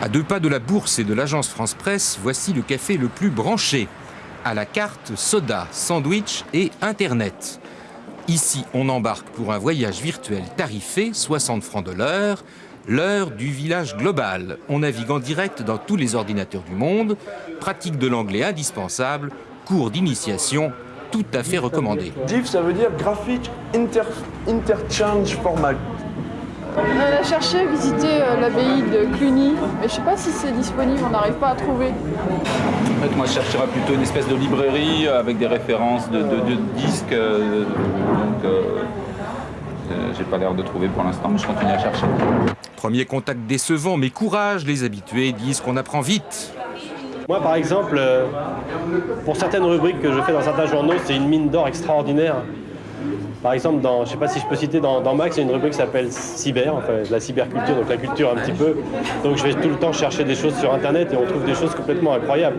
À deux pas de la bourse et de l'agence France Presse, voici le café le plus branché. À la carte, soda, sandwich et Internet. Ici, on embarque pour un voyage virtuel tarifé, 60 francs de l'heure, l'heure du village global. On navigue en direct dans tous les ordinateurs du monde, pratique de l'anglais indispensable, cours d'initiation tout à fait recommandé. GIF, ça veut dire Graphic Inter Interchange Format. On a cherché, visité euh, l'abbaye de Cluny, mais je sais pas si c'est disponible, on n'arrive pas à trouver. En fait, moi, je chercherais plutôt une espèce de librairie avec des références de, de- de disques. euh, donc, euh, euh, j'ai pas l'air de trouver pour l'instant, mais je continue à chercher. Premier contact décevant, mais courage, les habitués disent qu'on apprend vite. Moi, par exemple, euh, pour certaines rubriques que je fais dans certains journaux, c'est une mine d'or extraordinaire. Par exemple, dans, je ne sais pas si je peux citer, dans, Max, il y a une rubrique qui s'appelle Cyber, enfin, la cyberculture, donc la culture un petit peu. Donc je vais tout le temps chercher des choses sur Internet et on trouve des choses complètement incroyables.